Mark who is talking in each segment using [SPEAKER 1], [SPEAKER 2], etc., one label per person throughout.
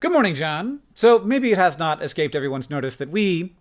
[SPEAKER 1] Good morning, John. So maybe it has not escaped everyone's notice that we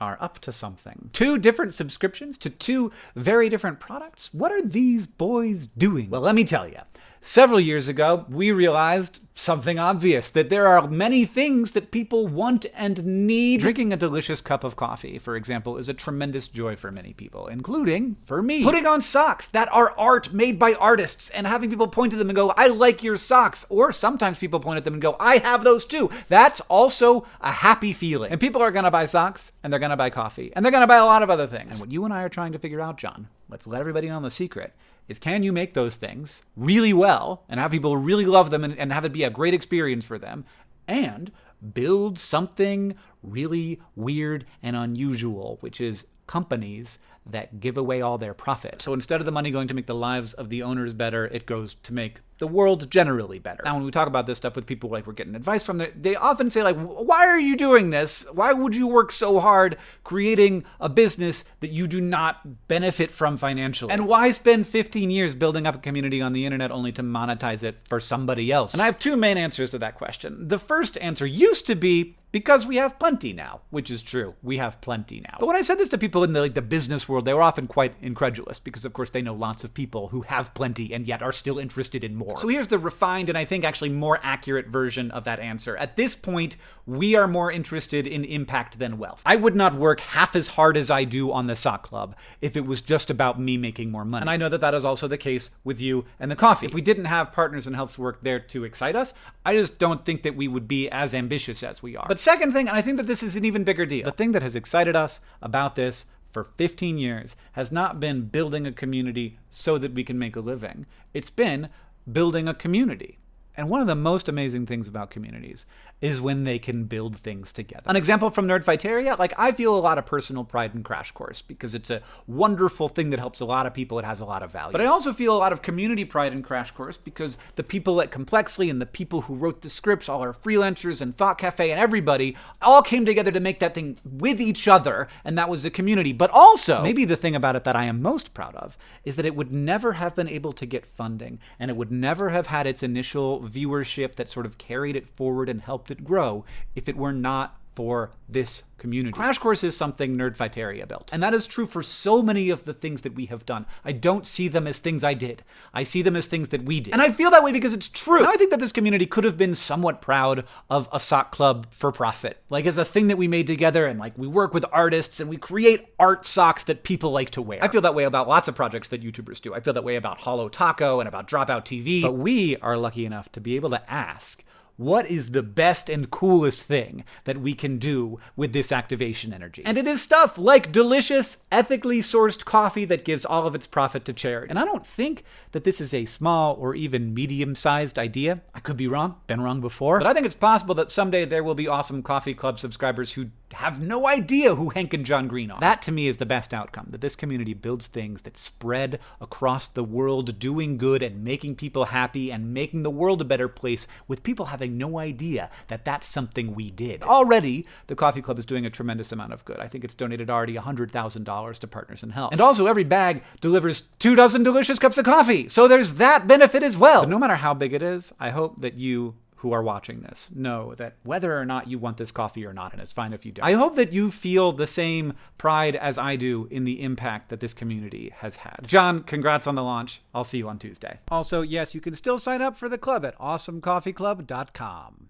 [SPEAKER 1] are up to something. Two different subscriptions to two very different products? What are these boys doing? Well, let me tell you. Several years ago, we realized something obvious that there are many things that people want and need. Drinking a delicious cup of coffee, for example, is a tremendous joy for many people, including for me. Putting on socks that are art made by artists and having people point to them and go, I like your socks. Or sometimes people point at them and go, I have those too. That's also a happy feeling. And people are gonna buy socks and they're gonna buy coffee and they're gonna buy a lot of other things. And what you and I are trying to figure out, John, let's let everybody know the secret, is can you make those things really well and have people really love them and, and have it be a great experience for them and build something really weird and unusual, which is companies that give away all their profit. So instead of the money going to make the lives of the owners better, it goes to make the world generally better. Now, when we talk about this stuff with people like we're getting advice from, they often say like, why are you doing this? Why would you work so hard creating a business that you do not benefit from financially? And why spend 15 years building up a community on the internet only to monetize it for somebody else? And I have two main answers to that question. The first answer used to be because we have plenty now, which is true. We have plenty now. But when I said this to people in the, like the business world, they were often quite incredulous because of course they know lots of people who have plenty and yet are still interested in more. So here's the refined and I think actually more accurate version of that answer. At this point, we are more interested in impact than wealth. I would not work half as hard as I do on the sock club if it was just about me making more money. And I know that that is also the case with you and the coffee. If we didn't have Partners in Health's work there to excite us, I just don't think that we would be as ambitious as we are. But second thing, and I think that this is an even bigger deal, the thing that has excited us about this for 15 years has not been building a community so that we can make a living. It's been building a community. And one of the most amazing things about communities is when they can build things together. An example from Nerdfighteria, like I feel a lot of personal pride in Crash Course because it's a wonderful thing that helps a lot of people. It has a lot of value. But I also feel a lot of community pride in Crash Course because the people at Complexly and the people who wrote the scripts, all our freelancers and Thought Cafe and everybody all came together to make that thing with each other. And that was a community. But also, maybe the thing about it that I am most proud of is that it would never have been able to get funding and it would never have had its initial viewership that sort of carried it forward and helped it grow if it were not for this community. Crash Course is something Nerdfighteria built. And that is true for so many of the things that we have done. I don't see them as things I did. I see them as things that we did. And I feel that way because it's true. Now I think that this community could have been somewhat proud of a sock club for profit. Like as a thing that we made together and like we work with artists and we create art socks that people like to wear. I feel that way about lots of projects that YouTubers do. I feel that way about Holo Taco and about Dropout TV. But we are lucky enough to be able to ask what is the best and coolest thing that we can do with this activation energy? And it is stuff like delicious, ethically sourced coffee that gives all of its profit to charity. And I don't think that this is a small or even medium sized idea. I could be wrong, been wrong before. But I think it's possible that someday there will be awesome Coffee Club subscribers who have no idea who Hank and John Green are. That to me is the best outcome, that this community builds things that spread across the world, doing good and making people happy and making the world a better place with people having having no idea that that's something we did. Already, the Coffee Club is doing a tremendous amount of good. I think it's donated already $100,000 to Partners in Health. And also, every bag delivers two dozen delicious cups of coffee. So there's that benefit as well. But no matter how big it is, I hope that you who are watching this know that whether or not you want this coffee or not, and it's fine if you don't. I hope that you feel the same pride as I do in the impact that this community has had. John, congrats on the launch. I'll see you on Tuesday. Also, yes, you can still sign up for the club at awesomecoffeeclub.com.